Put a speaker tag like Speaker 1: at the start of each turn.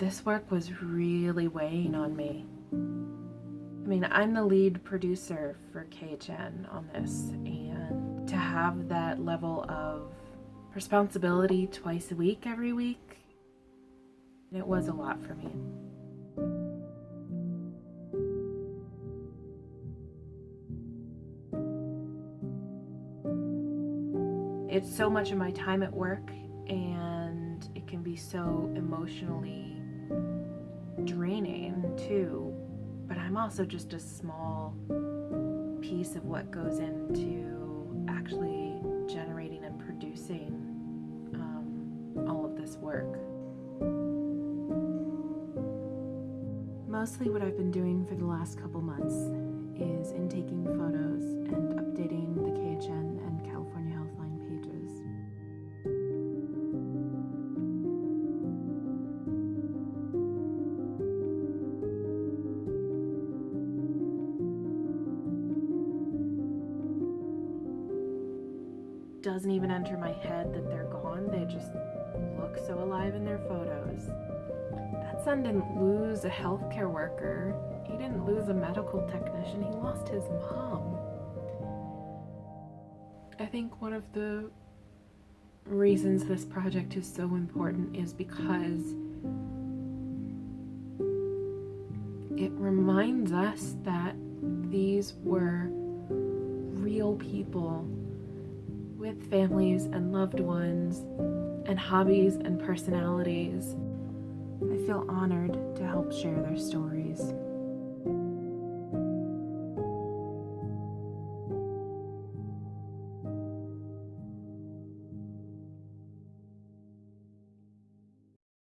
Speaker 1: this work was really weighing on me. I mean, I'm the lead producer for KHN on this, and to have that level of responsibility twice a week, every week, it was a lot for me. It's so much of my time at work, and it can be so emotionally draining too. But I'm also just a small piece of what goes into actually generating and producing um, all of this work. Mostly what I've been doing for the last couple months is in taking photos Doesn't even enter my head that they're gone. They just look so alive in their photos. That son didn't lose a healthcare worker. He didn't lose a medical technician. He lost his mom. I think one of the reasons this project is so important is because it reminds us that these were real people with families and loved ones and hobbies and personalities. I feel honored to help share their stories.